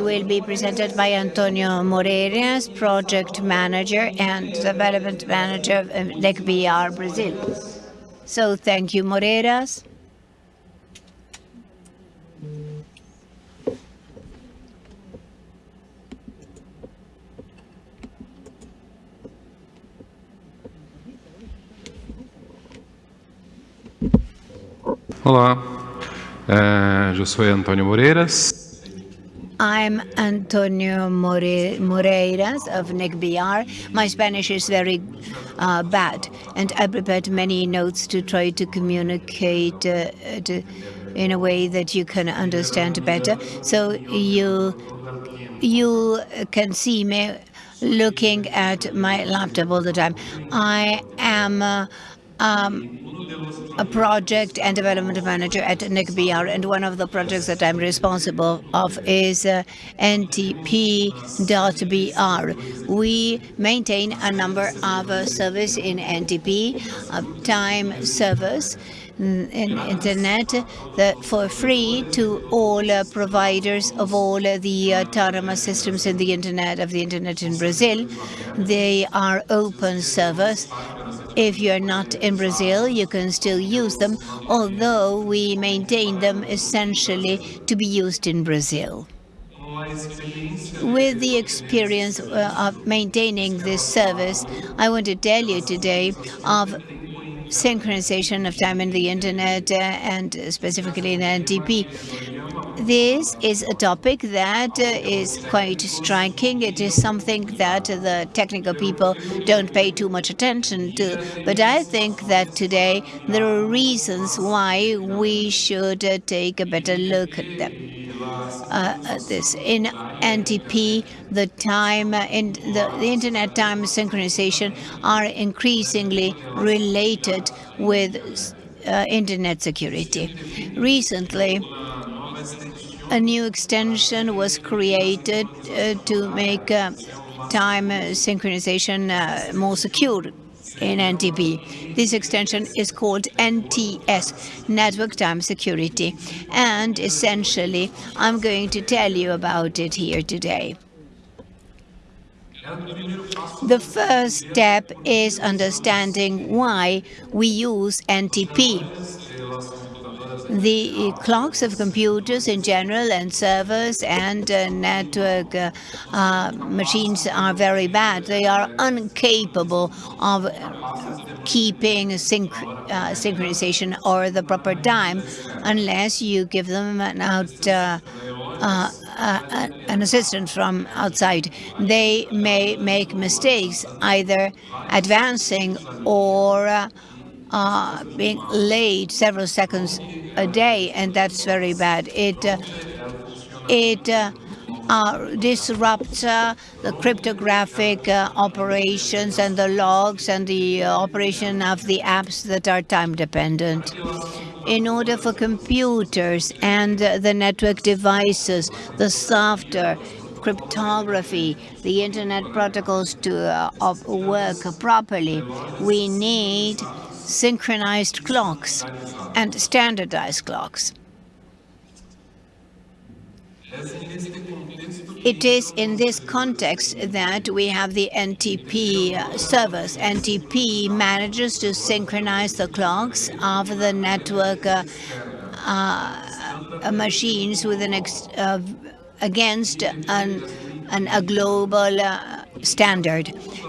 will be presented by Antonio Moreiras, Project Manager and Development Manager of NIC.br Brazil. So thank you, Moreiras. Olá, eh, eu sou Antônio Moreiras. I'm Antonio More Moreiras of NIC.br. My Spanish is very uh, bad, and I prepared many notes to try to communicate uh, to, in a way that you can understand better. So you you can see me looking at my laptop all the time. I am. Uh, um, a project and development manager at NIC.br, and one of the projects that I'm responsible of is uh, NTP.br. We maintain a number of uh, service in NTP, uh, time service, in internet that for free to all uh, providers of all uh, the autonomous systems in the internet of the internet in Brazil. They are open servers if you're not in Brazil, you can still use them, although we maintain them essentially to be used in Brazil. With the experience uh, of maintaining this service, I want to tell you today of synchronization of time in the internet uh, and specifically in NTP. This is a topic that uh, is quite striking. It is something that the technical people don't pay too much attention to. But I think that today there are reasons why we should uh, take a better look at them. Uh, this. In NTP, the time in the, the, internet time synchronization are increasingly related with uh, internet security. Recently, a new extension was created uh, to make uh, time synchronization uh, more secure in NTP. This extension is called NTS, Network Time Security, and essentially I'm going to tell you about it here today. The first step is understanding why we use NTP. The clocks of computers in general and servers and uh, network uh, uh, machines are very bad. They are incapable of keeping synch uh, synchronization or the proper time unless you give them an out uh, uh, an from outside. They may make mistakes, either advancing or uh, uh, being late several seconds a day, and that's very bad. It uh, it uh, uh disrupts uh, the cryptographic uh, operations and the logs and the operation of the apps that are time dependent. In order for computers and the network devices, the software, cryptography, the internet protocols to work properly, we need synchronized clocks and standardized clocks. It is in this context that we have the NTP service. NTP manages to synchronize the clocks of the network uh, uh, machines with an uh, against an, an, a global uh, standard.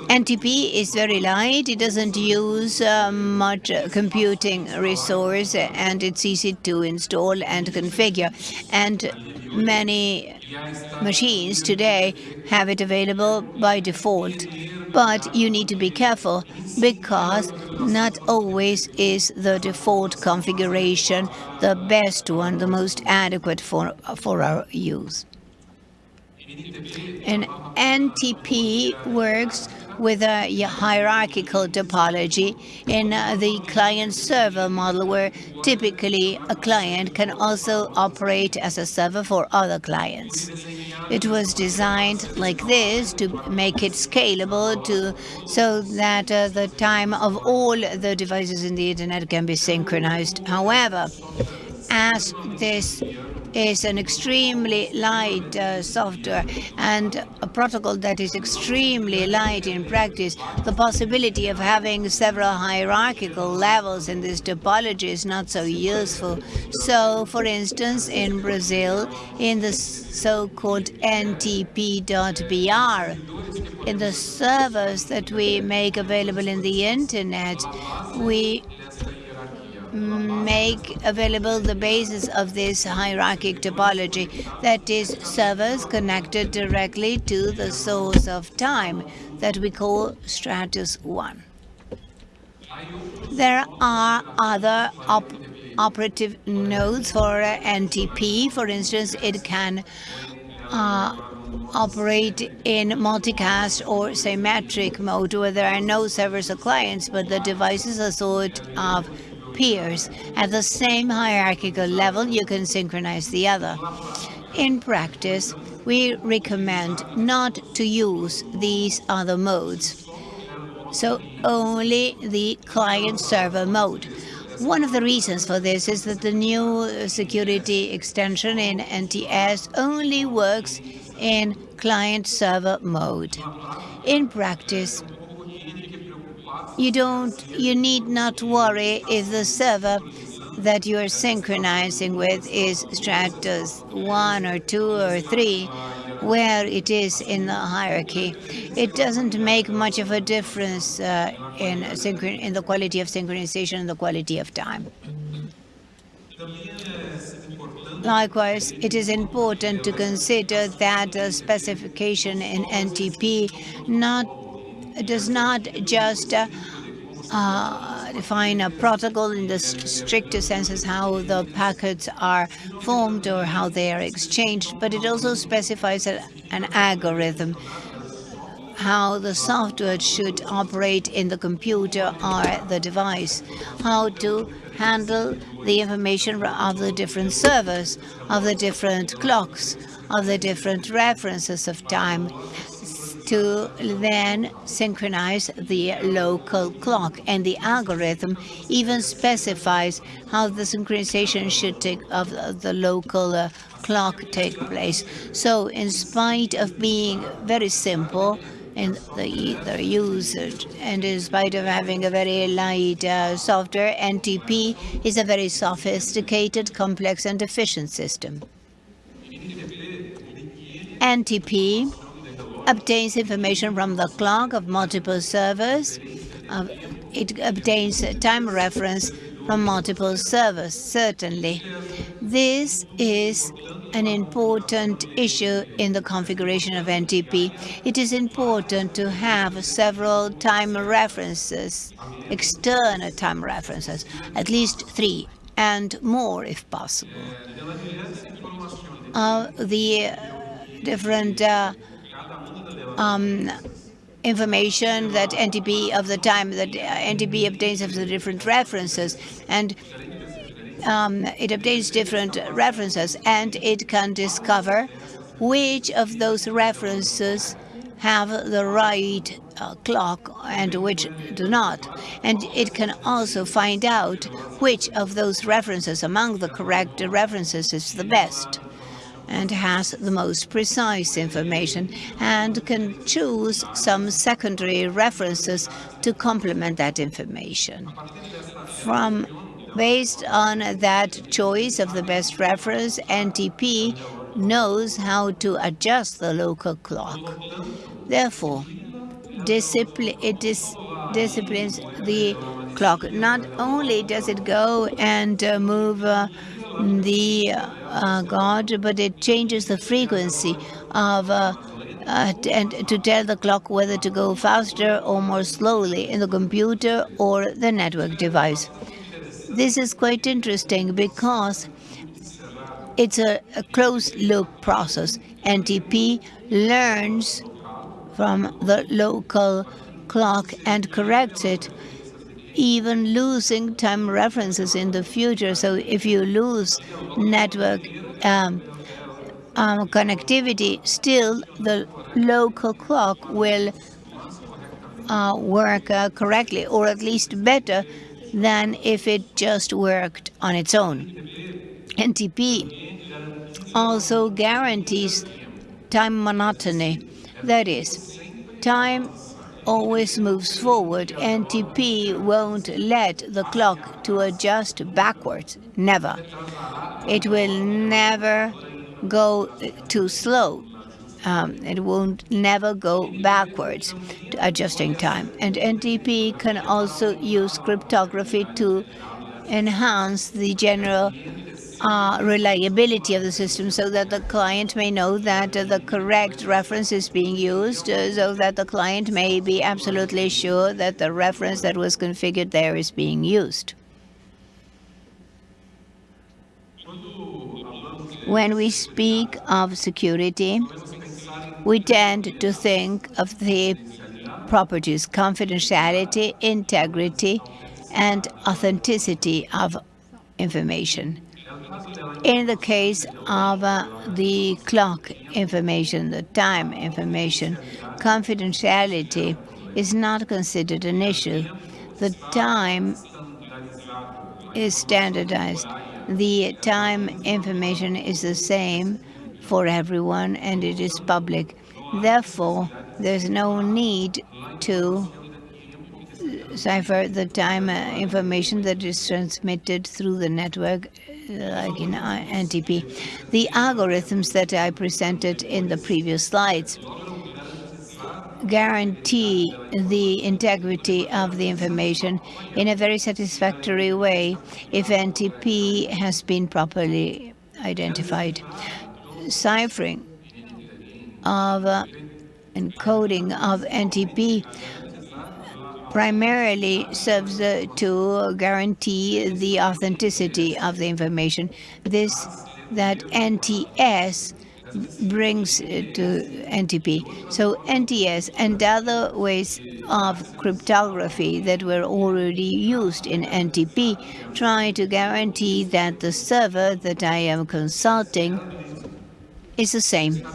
NTP is very light, it doesn't use uh, much computing resource, and it's easy to install and configure. And many machines today have it available by default. But you need to be careful because not always is the default configuration the best one, the most adequate for, for our use. And NTP works with a hierarchical topology in uh, the client-server model, where typically a client can also operate as a server for other clients. It was designed like this to make it scalable to so that uh, the time of all the devices in the internet can be synchronized. However, as this is an extremely light uh, software and a protocol that is extremely light in practice, the possibility of having several hierarchical levels in this topology is not so useful. So, for instance, in Brazil, in the so-called NTP.br, in the servers that we make available in the internet, we make available the basis of this hierarchic topology, that is, servers connected directly to the source of time that we call stratum 1. There are other op operative nodes for NTP. For instance, it can uh, operate in multicast or symmetric mode where there are no servers or clients, but the devices are sort of peers. At the same hierarchical level, you can synchronize the other. In practice, we recommend not to use these other modes, so only the client-server mode. One of the reasons for this is that the new security extension in NTS only works in client-server mode. In practice, you don't, you need not worry if the server that you are synchronizing with is stratum 1 or 2 or 3, where it is in the hierarchy. It doesn't make much of a difference uh, in, in the quality of synchronization and the quality of time. Likewise, it is important to consider that the specification in NTP not does not just uh, uh, define a protocol in the stricter sense as how the packets are formed or how they are exchanged, but it also specifies a, an algorithm. How the software should operate in the computer or the device, how to handle the information of the different servers, of the different clocks, of the different references of time, to then synchronize the local clock. And the algorithm even specifies how the synchronization should take of the local uh, clock take place. So in spite of being very simple, in the, the usage. And in spite of having a very light uh, software, NTP is a very sophisticated, complex, and efficient system. NTP obtains information from the clock of multiple servers. Uh, it obtains a time reference from multiple servers, certainly. This is an important issue in the configuration of NTP. It is important to have several time references, external time references, at least three, and more if possible. Uh, the different uh, um, information that NTP of the time that NTP obtains of the different references and um, it obtains different references and it can discover which of those references have the right uh, clock and which do not. And it can also find out which of those references among the correct references is the best and has the most precise information and can choose some secondary references to complement that information. From Based on that choice of the best reference, NTP knows how to adjust the local clock. Therefore, discipline, disciplines the clock. Not only does it go and uh, move uh, the uh, God, but it changes the frequency of uh, uh, and to tell the clock whether to go faster or more slowly in the computer or the network device. This is quite interesting because it's a, a closed-loop process. NTP learns from the local clock and corrects it even losing time references in the future. So if you lose network um, um, connectivity, still the local clock will uh, work uh, correctly, or at least better than if it just worked on its own. NTP also guarantees time monotony. That is, time always moves forward. NTP won't let the clock to adjust backwards. Never. It will never go too slow. Um, it won't never go backwards to adjusting time. And NTP can also use cryptography to enhance the general uh, reliability of the system so that the client may know that uh, the correct reference is being used, uh, so that the client may be absolutely sure that the reference that was configured there is being used. When we speak of security, we tend to think of the properties confidentiality, integrity, and authenticity of information. In the case of uh, the clock information, the time information, confidentiality is not considered an issue. The time is standardized. The time information is the same for everyone and it is public. Therefore, there's no need to cipher the time uh, information that is transmitted through the network like in NTP. The algorithms that I presented in the previous slides guarantee the integrity of the information in a very satisfactory way if NTP has been properly identified. Ciphering of uh, encoding of NTP primarily serves uh, to guarantee the authenticity of the information. This that NTS brings uh, to NTP. So NTS and other ways of cryptography that were already used in NTP try to guarantee that the server that I am consulting is the same.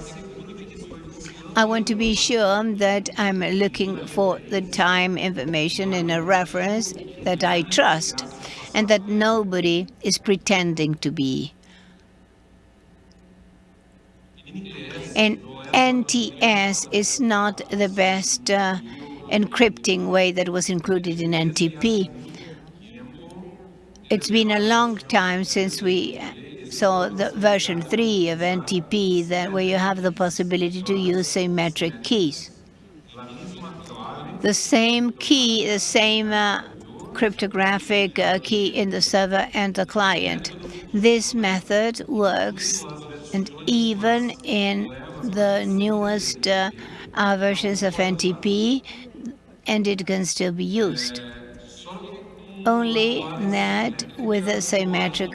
I want to be sure that I'm looking for the time information in a reference that I trust and that nobody is pretending to be. And NTS is not the best uh, encrypting way that was included in NTP. It's been a long time since we so the version 3 of NTP, that where you have the possibility to use symmetric keys. The same key, the same uh, cryptographic uh, key in the server and the client. This method works, and even in the newest uh, uh versions of NTP, and it can still be used. Only that with a symmetric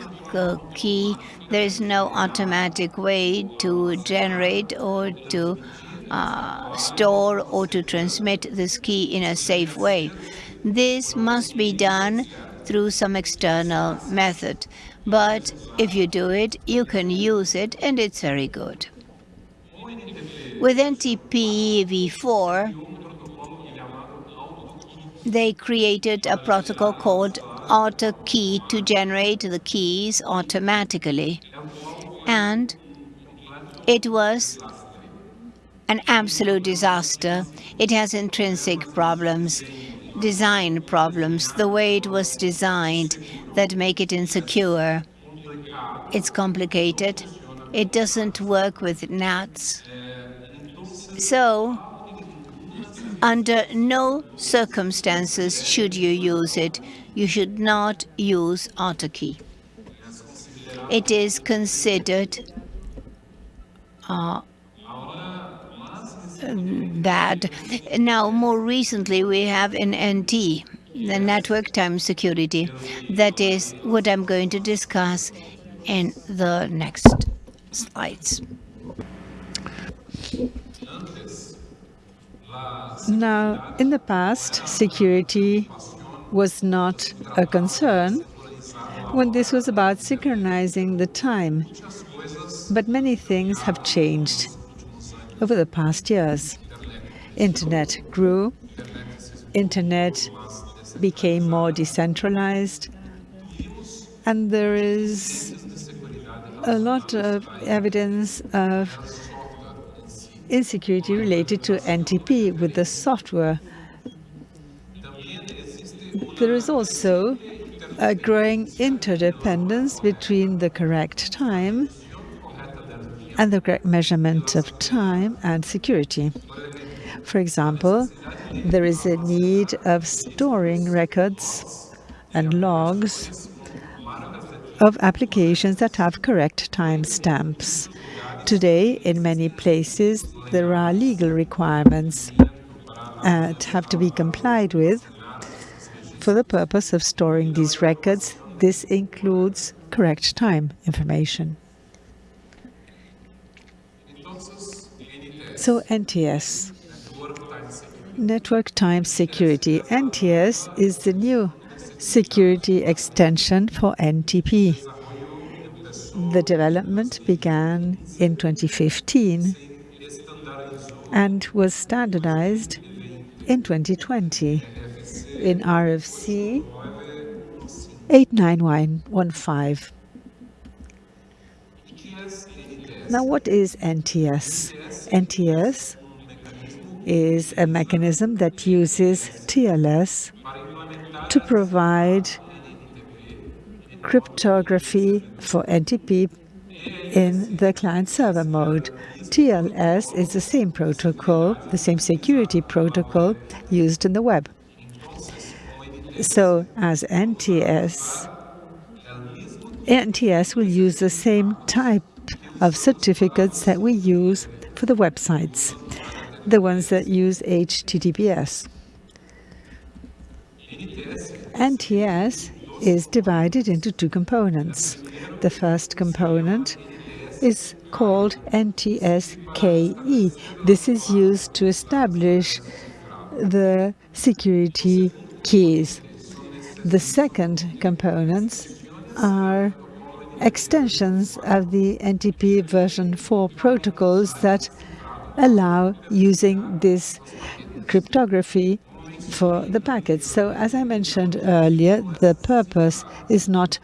key, there is no automatic way to generate or to uh, store or to transmit this key in a safe way. This must be done through some external method. But if you do it, you can use it, and it's very good. With NTP v4, they created a protocol called AutoKey to generate the keys automatically. And it was an absolute disaster. It has intrinsic problems, design problems, the way it was designed that make it insecure. It's complicated. It doesn't work with NATs. So under no circumstances should you use it. You should not use AutoKey. It is considered uh, bad. Now, more recently, we have an NT, the network time security. That is what I'm going to discuss in the next slides. Now, in the past, security was not a concern when this was about synchronizing the time. But many things have changed over the past years. Internet grew, Internet became more decentralized, and there is a lot of evidence of insecurity related to NTP with the software. There is also a growing interdependence between the correct time and the correct measurement of time and security. For example, there is a need of storing records and logs of applications that have correct timestamps. Today, in many places, there are legal requirements uh, that have to be complied with for the purpose of storing these records. This includes correct time information. So NTS, Network Time Security. NTS is the new security extension for NTP. The development began in 2015 and was standardized in 2020 in RFC 89115. Now, what is NTS? NTS is a mechanism that uses TLS to provide cryptography for NTP in the client-server mode. TLS is the same protocol, the same security protocol used in the web. So as NTS, NTS will use the same type of certificates that we use for the websites, the ones that use HTTPS. NTS is divided into two components. The first component is called NTS-KE. This is used to establish the security keys. The second components are extensions of the NTP version 4 protocols that allow using this cryptography for the packets. So as I mentioned earlier, the purpose is not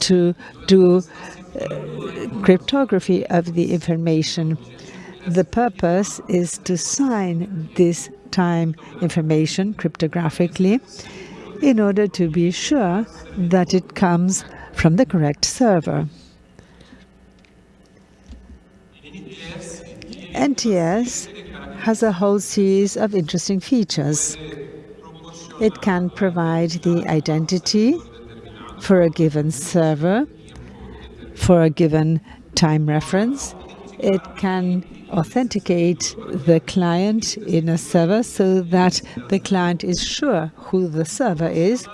to do uh, cryptography of the information. The purpose is to sign this time information cryptographically in order to be sure that it comes from the correct server. NTS has a whole series of interesting features. It can provide the identity for a given server, for a given time reference. It can authenticate the client in a server so that the client is sure who the server is.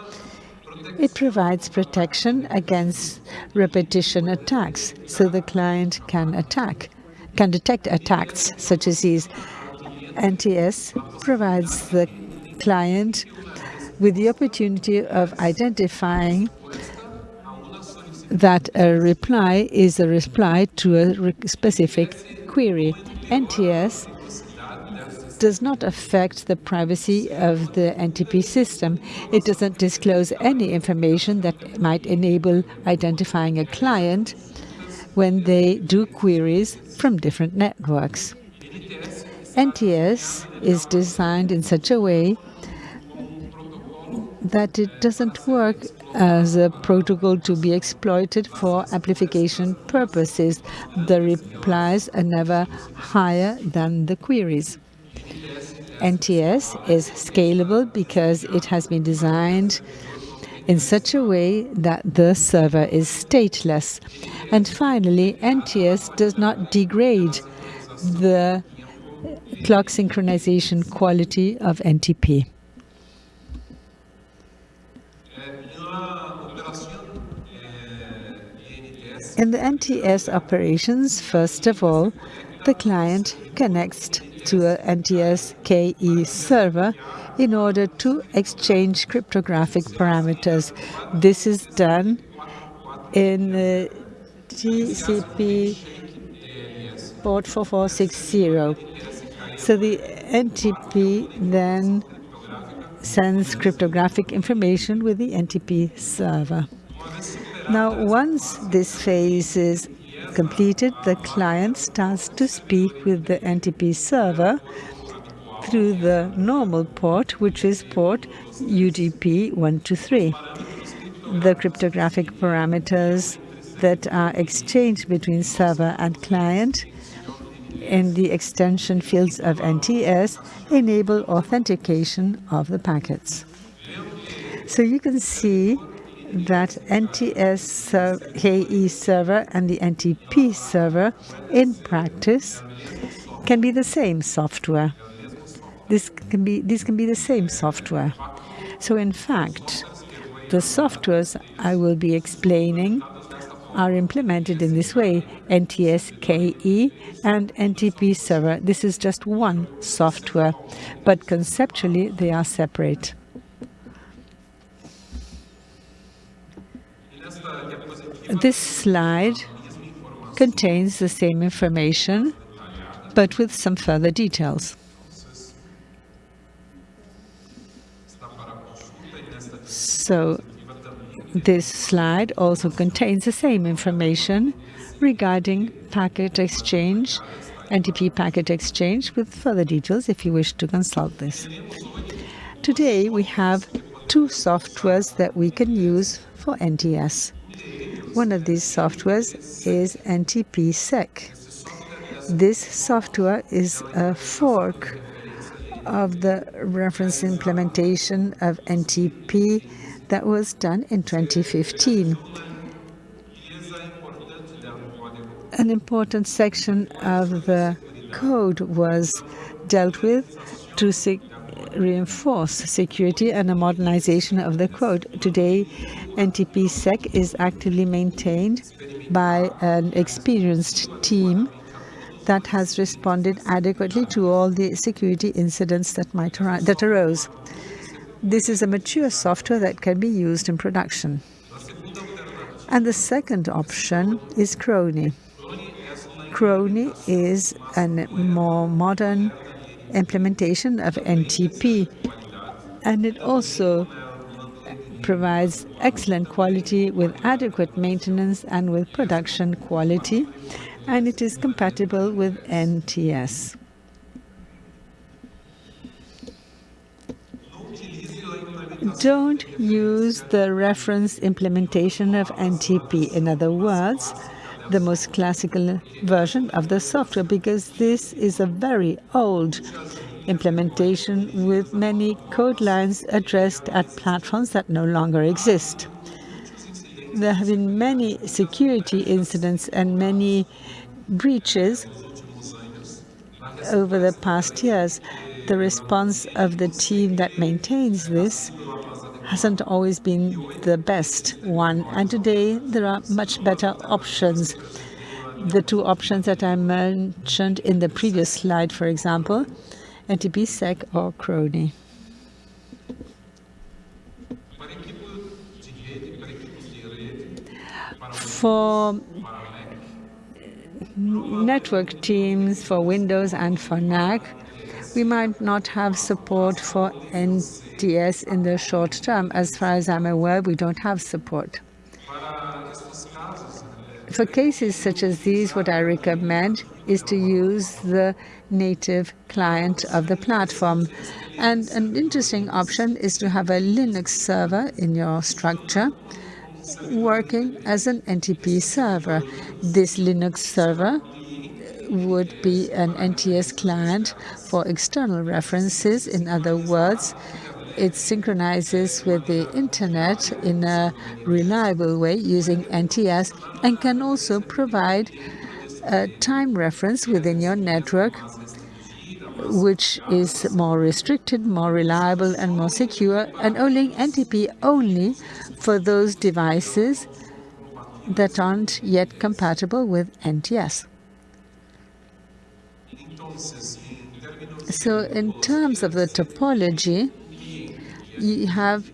It provides protection against repetition attacks so the client can attack, can detect attacks such as these NTS provides the client with the opportunity of identifying that a reply is a reply to a specific query. NTS does not affect the privacy of the NTP system. It doesn't disclose any information that might enable identifying a client when they do queries from different networks. NTS is designed in such a way that it doesn't work as a protocol to be exploited for amplification purposes. The replies are never higher than the queries. NTS is scalable because it has been designed in such a way that the server is stateless. And finally, NTS does not degrade the clock synchronization quality of NTP. In the NTS operations, first of all, the client connects to a NTS KE server in order to exchange cryptographic parameters. This is done in TCP port 4460. So the NTP then sends cryptographic information with the NTP server. Now, once this phase is completed, the client starts to speak with the NTP server through the normal port, which is port UDP 123. The cryptographic parameters that are exchanged between server and client in the extension fields of NTS enable authentication of the packets. So you can see that NTS KE server and the NTP server in practice can be the same software. This can be these can be the same software. So in fact, the softwares I will be explaining are implemented in this way, NTS-KE and NTP server. This is just one software, but conceptually they are separate. This slide contains the same information, but with some further details. So this slide also contains the same information regarding packet exchange, NTP packet exchange, with further details if you wish to consult this. Today we have two softwares that we can use for NTS. One of these softwares is NTPsec. This software is a fork of the reference implementation of NTP that was done in 2015. An important section of the code was dealt with to reinforce security and a modernization of the code. Today, NTPsec is actively maintained by an experienced team that has responded adequately to all the security incidents that might that arose. This is a mature software that can be used in production. And the second option is Chrony. Chrony is a more modern implementation of NTP, and it also provides excellent quality with adequate maintenance and with production quality, and it is compatible with NTS. don't use the reference implementation of NTP. In other words, the most classical version of the software, because this is a very old implementation with many code lines addressed at platforms that no longer exist. There have been many security incidents and many breaches over the past years. The response of the team that maintains this hasn't always been the best one. And today there are much better options. The two options that I mentioned in the previous slide, for example, NTPsec or Chrony. For network teams for Windows and for Mac, we might not have support for NTS in the short term. As far as I'm aware, we don't have support. For cases such as these, what I recommend is to use the native client of the platform. And an interesting option is to have a Linux server in your structure working as an NTP server. This Linux server would be an NTS client for external references. In other words, it synchronizes with the internet in a reliable way using NTS and can also provide a time reference within your network which is more restricted, more reliable and more secure and only NTP only for those devices that aren't yet compatible with NTS. So in terms of the topology, you have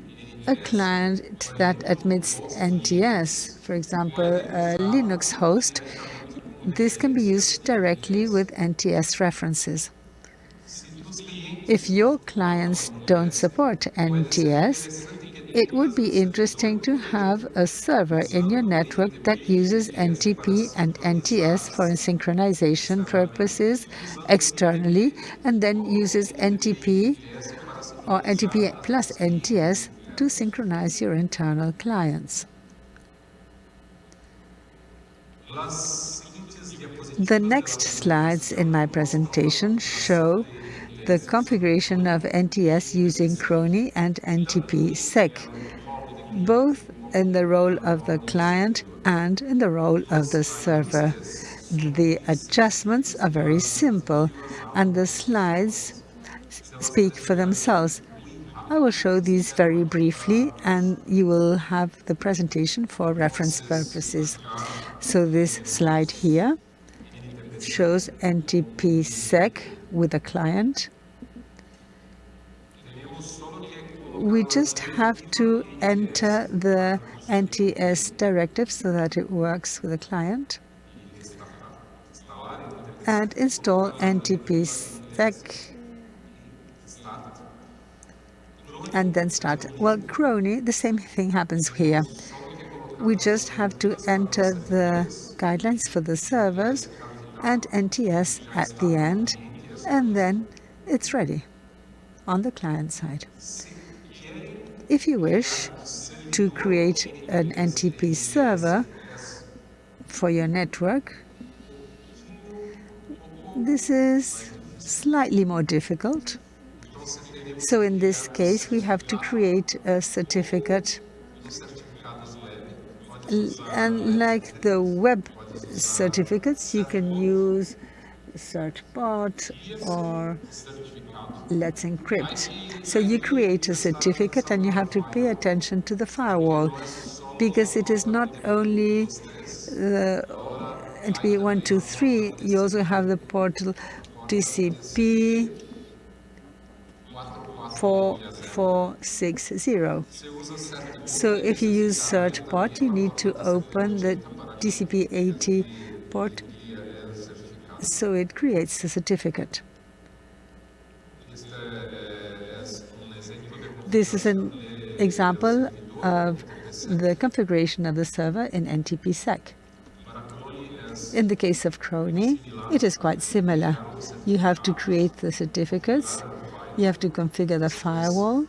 a client that admits NTS, for example, a Linux host. This can be used directly with NTS references. If your clients don't support NTS, it would be interesting to have a server in your network that uses NTP and NTS for synchronization purposes externally and then uses NTP or NTP plus NTS to synchronize your internal clients. The next slides in my presentation show the configuration of NTS using Chrony and NTPsec, both in the role of the client and in the role of the server. The adjustments are very simple and the slides speak for themselves. I will show these very briefly and you will have the presentation for reference purposes. So this slide here shows NTPsec with a client. We just have to enter the NTS directive so that it works with the client and install NTPsec and then start. Well, Chrony, the same thing happens here. We just have to enter the guidelines for the servers and NTS at the end, and then it's ready on the client side. If you wish to create an NTP server for your network, this is slightly more difficult. So in this case, we have to create a certificate. And like the web certificates, you can use certbot or let's encrypt. So you create a certificate and you have to pay attention to the firewall because it is not only uh, the NTP123, you also have the portal TCP 4460. So if you use certbot, you need to open the TCP80 port so it creates the certificate. This is an example of the configuration of the server in NTPsec. In the case of Chrony, it is quite similar. You have to create the certificates, you have to configure the firewall,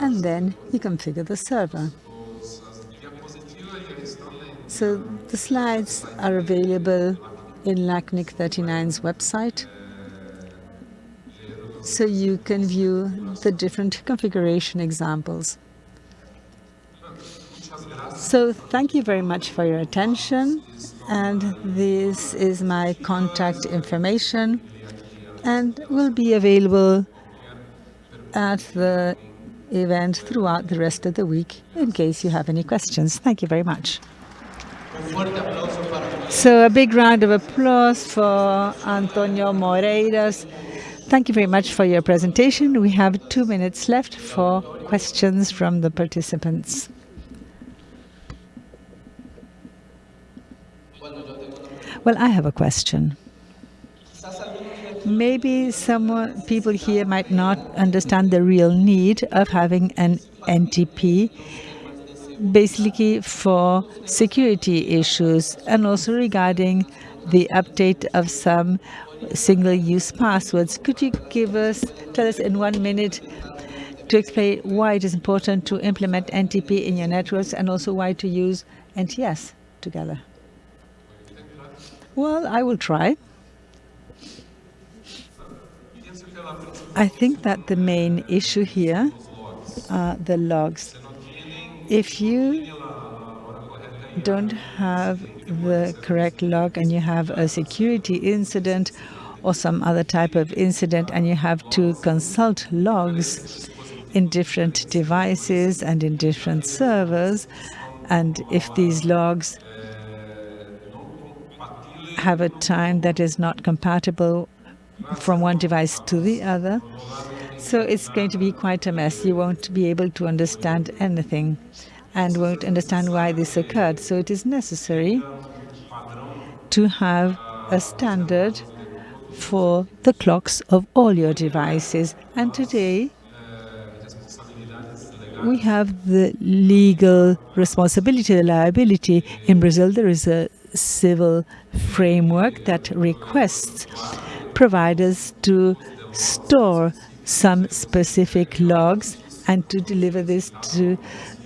and then you configure the server. So the slides are available in LACNIC 39's website. So you can view the different configuration examples. So thank you very much for your attention. And this is my contact information and will be available at the event throughout the rest of the week in case you have any questions. Thank you very much. So a big round of applause for Antonio Moreiras. Thank you very much for your presentation. We have two minutes left for questions from the participants. Well, I have a question. Maybe some people here might not understand the real need of having an NTP basically for security issues and also regarding the update of some single-use passwords. Could you give us, tell us in one minute to explain why it is important to implement NTP in your networks and also why to use NTS together? Well, I will try. I think that the main issue here are the logs if you don't have the correct log and you have a security incident or some other type of incident and you have to consult logs in different devices and in different servers, and if these logs have a time that is not compatible from one device to the other, so it's going to be quite a mess. You won't be able to understand anything and won't understand why this occurred. So it is necessary to have a standard for the clocks of all your devices. And today, we have the legal responsibility, the liability. In Brazil, there is a civil framework that requests providers to store some specific logs and to deliver this to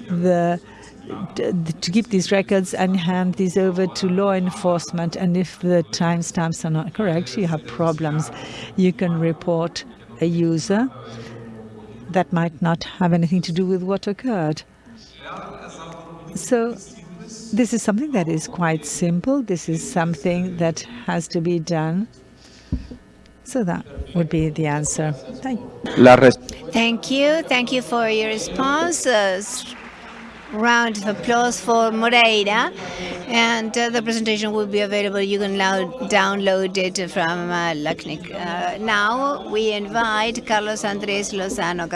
the to keep these records and hand these over to law enforcement. And if the timestamps are not correct, you have problems. You can report a user that might not have anything to do with what occurred. So this is something that is quite simple. This is something that has to be done. So that would be the answer. Thank you. Thank you. Thank you for your response. Uh, round of applause for Moreira. And uh, the presentation will be available. You can now download it from uh, LACNIC. Uh, now we invite Carlos Andres Lozano.